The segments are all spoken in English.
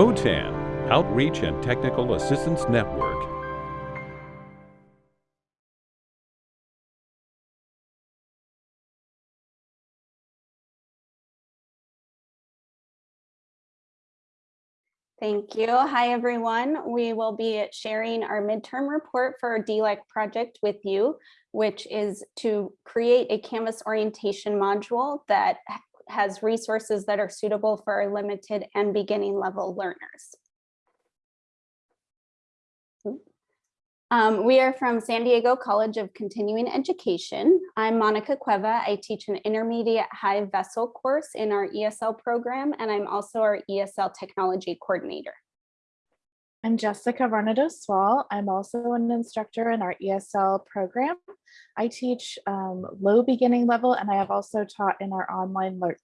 OTAN, Outreach and Technical Assistance Network. Thank you. Hi, everyone. We will be sharing our midterm report for our DLAC project with you, which is to create a Canvas orientation module that has resources that are suitable for our limited and beginning level learners. Um, we are from San Diego College of Continuing Education. I'm Monica Cueva. I teach an intermediate high VESL course in our ESL program, and I'm also our ESL technology coordinator. I'm Jessica Varnados Swall. I'm also an instructor in our ESL program. I teach um, low beginning level, and I have also taught in our online, learn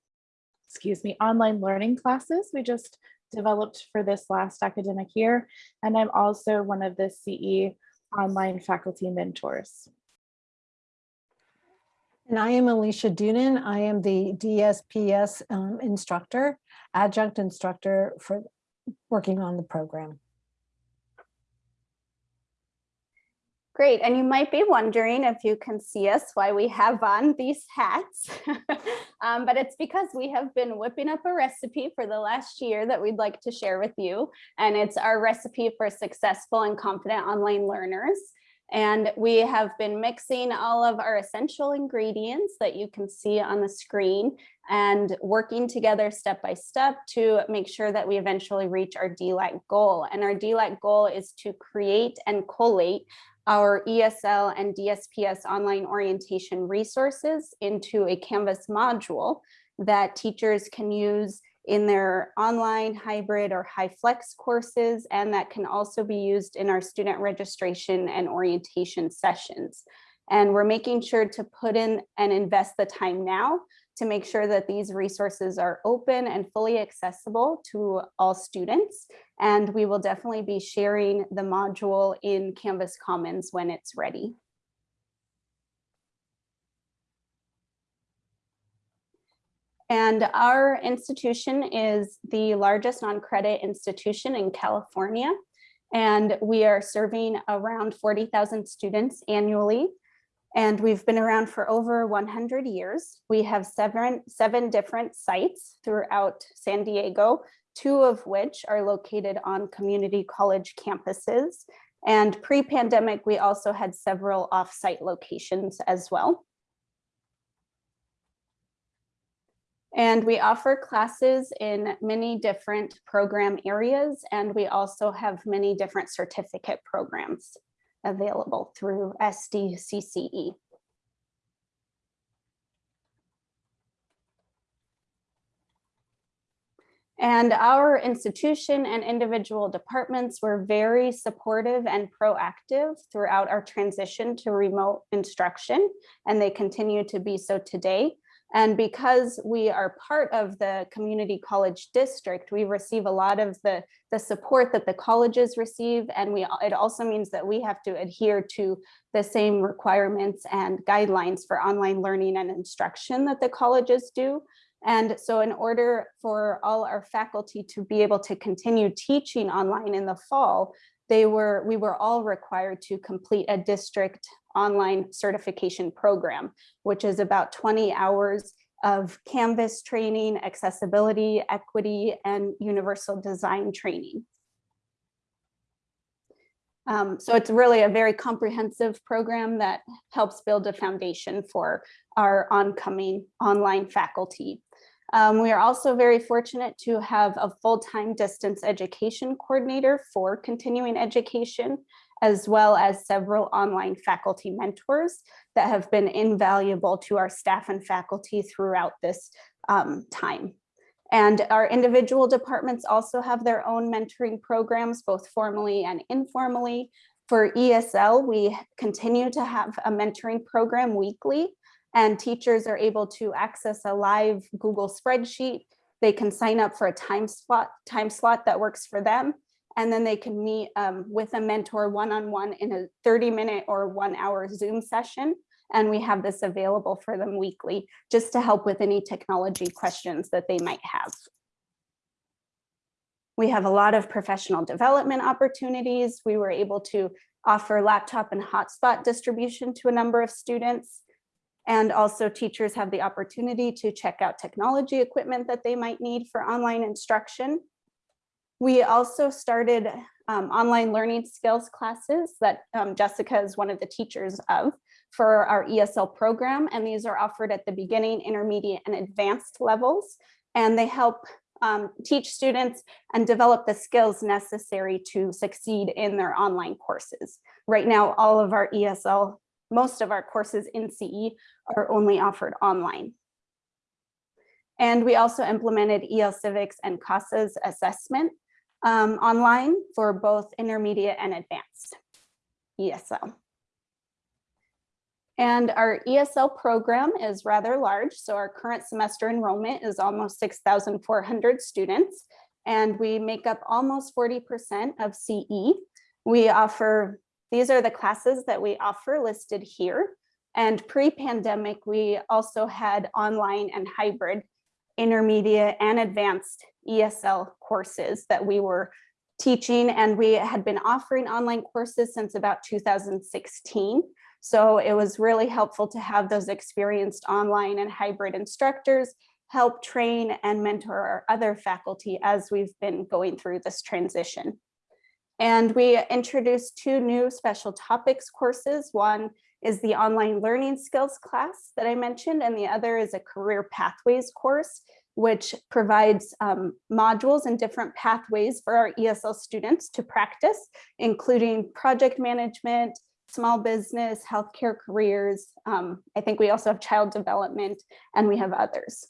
excuse me, online learning classes. We just developed for this last academic year. And I'm also one of the CE online faculty mentors. And I am Alicia Doonan. I am the DSPS um, instructor, adjunct instructor for working on the program. Great, and you might be wondering if you can see us why we have on these hats, um, but it's because we have been whipping up a recipe for the last year that we'd like to share with you, and it's our recipe for successful and confident online learners. And we have been mixing all of our essential ingredients that you can see on the screen and working together step by step to make sure that we eventually reach our DLAC goal. And our DLAC goal is to create and collate our ESL and DSPS online orientation resources into a Canvas module that teachers can use in their online, hybrid, or HyFlex courses, and that can also be used in our student registration and orientation sessions. And we're making sure to put in and invest the time now to make sure that these resources are open and fully accessible to all students. And we will definitely be sharing the module in Canvas Commons when it's ready. And our institution is the largest non-credit institution in California. And we are serving around 40,000 students annually and we've been around for over 100 years. We have seven, seven different sites throughout San Diego, two of which are located on community college campuses. And pre-pandemic, we also had several off-site locations as well. And we offer classes in many different program areas, and we also have many different certificate programs available through SDCCE. And our institution and individual departments were very supportive and proactive throughout our transition to remote instruction, and they continue to be so today. And because we are part of the community college district, we receive a lot of the, the support that the colleges receive. And we it also means that we have to adhere to the same requirements and guidelines for online learning and instruction that the colleges do. And so in order for all our faculty to be able to continue teaching online in the fall, they were we were all required to complete a district online certification program, which is about 20 hours of Canvas training, accessibility, equity, and universal design training. Um, so it's really a very comprehensive program that helps build a foundation for our oncoming online faculty. Um, we are also very fortunate to have a full-time distance education coordinator for continuing education, as well as several online faculty mentors that have been invaluable to our staff and faculty throughout this um, time. And our individual departments also have their own mentoring programs, both formally and informally. For ESL, we continue to have a mentoring program weekly and teachers are able to access a live Google spreadsheet. They can sign up for a time slot, time slot that works for them. And then they can meet um, with a mentor one-on-one -on -one in a 30 minute or one hour Zoom session. And we have this available for them weekly just to help with any technology questions that they might have. We have a lot of professional development opportunities. We were able to offer laptop and hotspot distribution to a number of students. And also teachers have the opportunity to check out technology equipment that they might need for online instruction. We also started um, online learning skills classes that um, Jessica is one of the teachers of for our ESL program. And these are offered at the beginning, intermediate and advanced levels. And they help um, teach students and develop the skills necessary to succeed in their online courses. Right now, all of our ESL, most of our courses in CE are only offered online. And we also implemented EL Civics and CASAS assessment um, online for both intermediate and advanced ESL. And our ESL program is rather large. So our current semester enrollment is almost 6,400 students, and we make up almost 40% of CE. We offer, these are the classes that we offer listed here. And pre-pandemic, we also had online and hybrid intermediate and advanced ESL courses that we were teaching and we had been offering online courses since about 2016. So it was really helpful to have those experienced online and hybrid instructors help train and mentor our other faculty as we've been going through this transition. And we introduced two new special topics courses. One is the online learning skills class that I mentioned, and the other is a career pathways course, which provides um, modules and different pathways for our ESL students to practice, including project management, small business, healthcare careers. Um, I think we also have child development and we have others.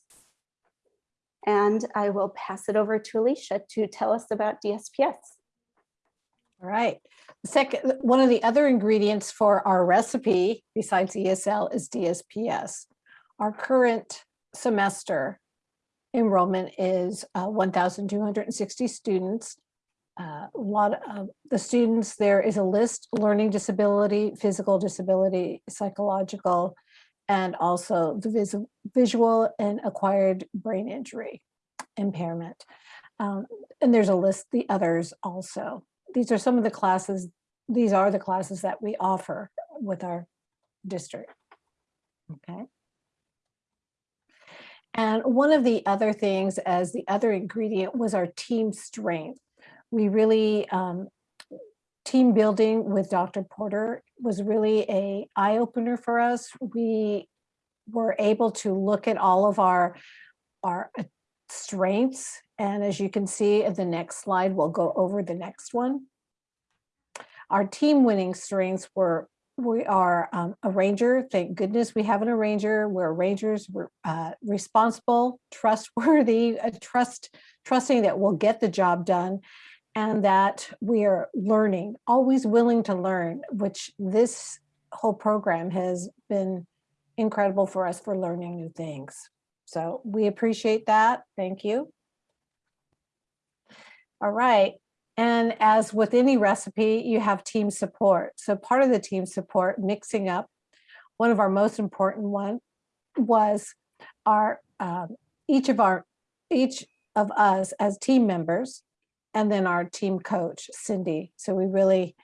And I will pass it over to Alicia to tell us about DSPS. All right. Second, one of the other ingredients for our recipe besides ESL is DSPS. Our current semester enrollment is uh, 1,260 students. Uh, a lot of the students, there is a list, learning disability, physical disability, psychological, and also the vis visual and acquired brain injury impairment. Um, and there's a list, the others also. These are some of the classes, these are the classes that we offer with our district. Okay. And one of the other things as the other ingredient was our team strength. We really, um, team building with Dr. Porter was really a eye opener for us. We were able to look at all of our, our uh, strengths. And as you can see in the next slide, we'll go over the next one. Our team winning strengths were we are um, a ranger. Thank goodness we have an arranger. We're rangers. We're uh, responsible, trustworthy, uh, trust, trusting that we'll get the job done and that we are learning, always willing to learn, which this whole program has been incredible for us for learning new things. So we appreciate that. Thank you. All right. And as with any recipe, you have team support. So part of the team support, mixing up, one of our most important one was our, um, each of our, each of us as team members, and then our team coach, Cindy. So we really,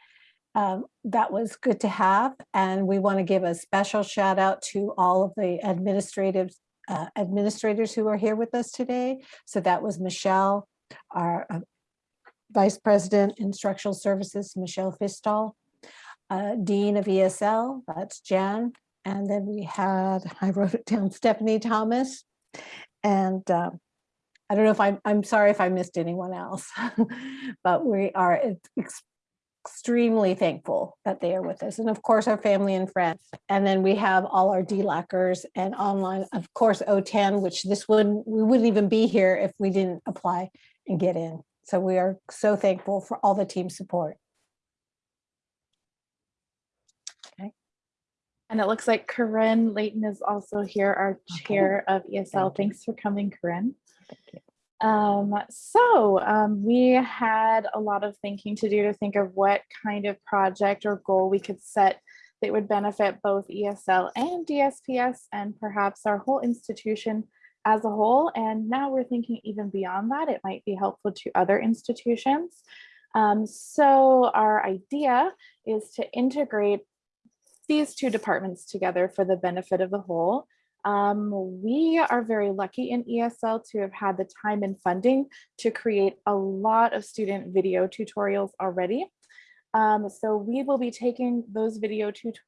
um, that was good to have. And we want to give a special shout out to all of the administrative uh, administrators who are here with us today. So that was Michelle, our uh, Vice President Instructional Services, Michelle Fistall, uh, Dean of ESL, that's Jan. And then we had, I wrote it down, Stephanie Thomas. And uh, I don't know if I'm, I'm sorry if I missed anyone else, but we are ex extremely thankful that they are with us. And of course, our family and friends. And then we have all our DLACers and online, of course, OTAN, which this wouldn't, we wouldn't even be here if we didn't apply and get in. So we are so thankful for all the team support. Okay. And it looks like Corinne Layton is also here, our chair of ESL. Thanks for coming, Corinne. Um, so um, we had a lot of thinking to do to think of what kind of project or goal we could set that would benefit both ESL and DSPS and perhaps our whole institution as a whole. And now we're thinking even beyond that, it might be helpful to other institutions. Um, so our idea is to integrate these two departments together for the benefit of the whole. Um, we are very lucky in ESL to have had the time and funding to create a lot of student video tutorials already. Um, so we will be taking those video tut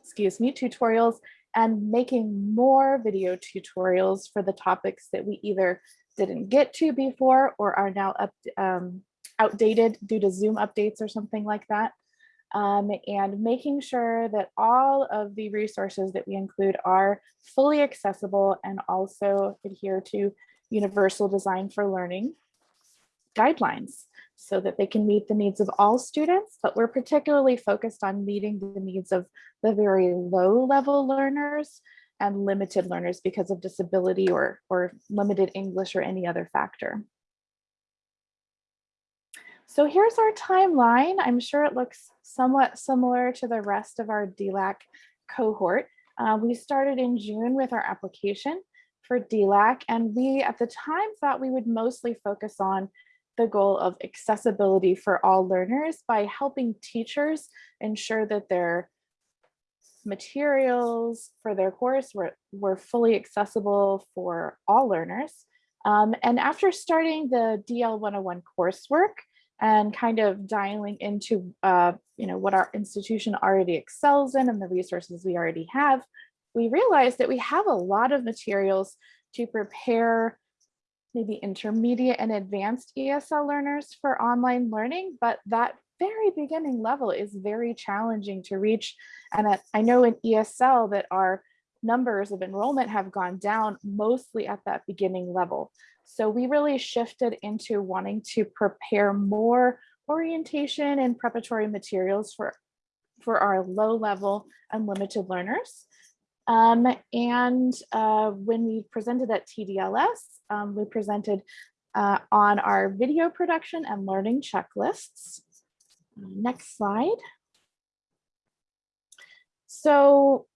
excuse me, tutorials and making more video tutorials for the topics that we either didn't get to before or are now up, um, outdated due to Zoom updates or something like that. Um, and making sure that all of the resources that we include are fully accessible and also adhere to universal design for learning guidelines so that they can meet the needs of all students, but we're particularly focused on meeting the needs of the very low level learners and limited learners because of disability or, or limited English or any other factor. So here's our timeline. I'm sure it looks somewhat similar to the rest of our DLAC cohort. Uh, we started in June with our application for DLAC, and we at the time thought we would mostly focus on the goal of accessibility for all learners by helping teachers ensure that their materials for their course were, were fully accessible for all learners. Um, and after starting the DL 101 coursework and kind of dialing into uh, you know, what our institution already excels in and the resources we already have, we realized that we have a lot of materials to prepare maybe intermediate and advanced ESL learners for online learning, but that very beginning level is very challenging to reach. And I know in ESL that our numbers of enrollment have gone down mostly at that beginning level. So we really shifted into wanting to prepare more orientation and preparatory materials for, for our low level and limited learners. Um, and uh, when we presented at TDLS, um, we presented uh, on our video production and learning checklists. Next slide. So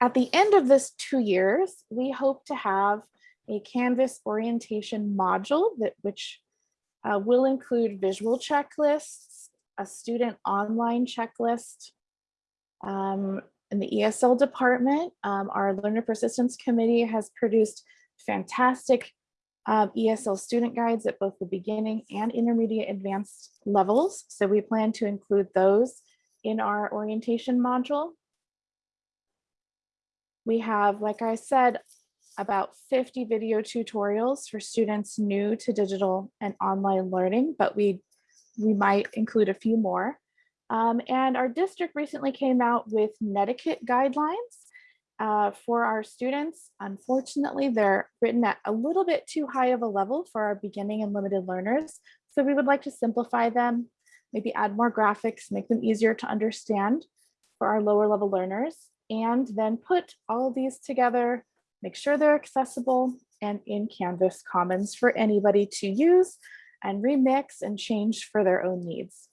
at the end of this two years, we hope to have a Canvas orientation module that which uh, will include visual checklists, a student online checklist, um, in the ESL department, um, our Learner Persistence Committee has produced fantastic uh, ESL student guides at both the beginning and intermediate advanced levels. So we plan to include those in our orientation module. We have, like I said, about 50 video tutorials for students new to digital and online learning, but we, we might include a few more. Um, and our district recently came out with netiquette guidelines uh, for our students. Unfortunately, they're written at a little bit too high of a level for our beginning and limited learners. So we would like to simplify them, maybe add more graphics, make them easier to understand for our lower level learners, and then put all these together, make sure they're accessible and in Canvas Commons for anybody to use and remix and change for their own needs.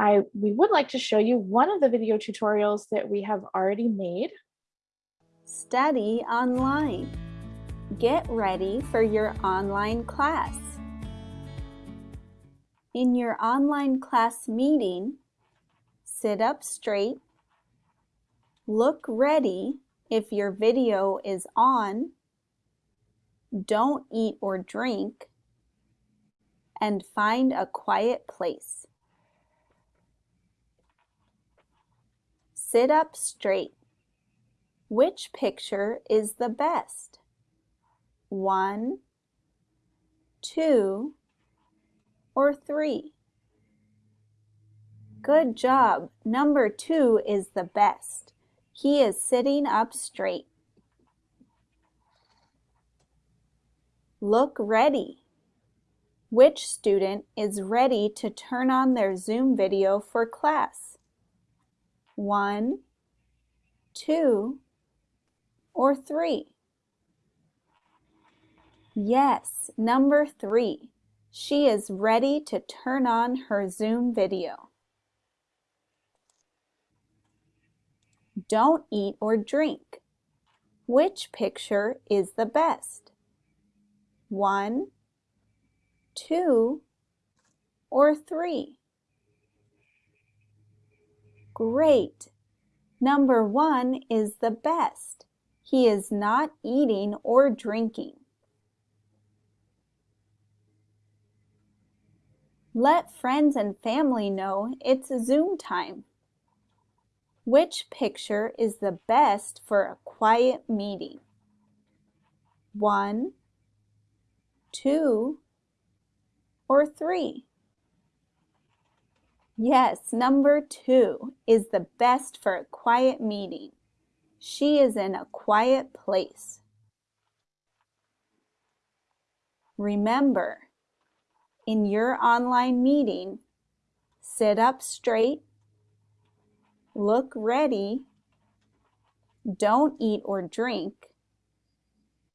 I, we would like to show you one of the video tutorials that we have already made. Study online. Get ready for your online class. In your online class meeting, sit up straight, look ready if your video is on, don't eat or drink, and find a quiet place. Sit up straight. Which picture is the best? One, two, or three? Good job. Number two is the best. He is sitting up straight. Look ready. Which student is ready to turn on their Zoom video for class? One, two, or three? Yes, number three. She is ready to turn on her Zoom video. Don't eat or drink. Which picture is the best? One, two, or three? Great. Number one is the best. He is not eating or drinking. Let friends and family know it's Zoom time. Which picture is the best for a quiet meeting? One, two, or three? Yes, number two is the best for a quiet meeting. She is in a quiet place. Remember, in your online meeting, sit up straight, look ready, don't eat or drink,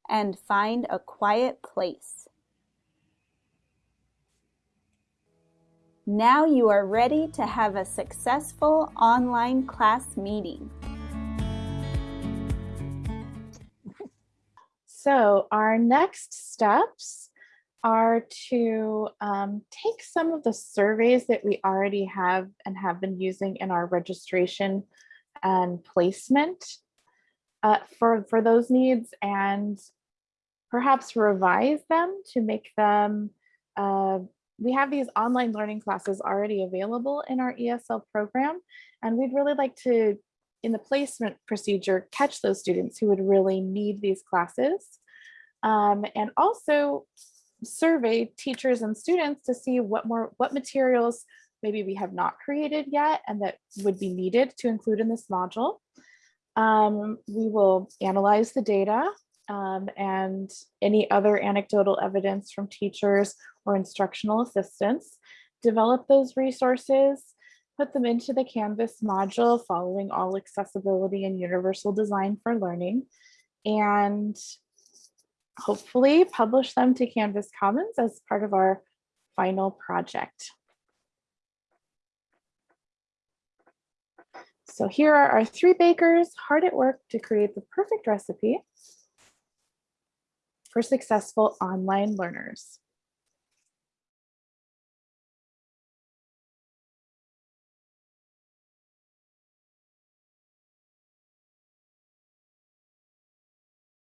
and find a quiet place. Now you are ready to have a successful online class meeting. So our next steps are to um, take some of the surveys that we already have and have been using in our registration and placement uh, for, for those needs and perhaps revise them to make them, uh, we have these online learning classes already available in our ESL program, and we'd really like to, in the placement procedure, catch those students who would really need these classes. Um, and also survey teachers and students to see what more what materials maybe we have not created yet and that would be needed to include in this module. Um, we will analyze the data um, and any other anecdotal evidence from teachers or instructional assistants, develop those resources, put them into the Canvas module following all accessibility and universal design for learning, and hopefully publish them to Canvas Commons as part of our final project. So here are our three bakers hard at work to create the perfect recipe for successful online learners.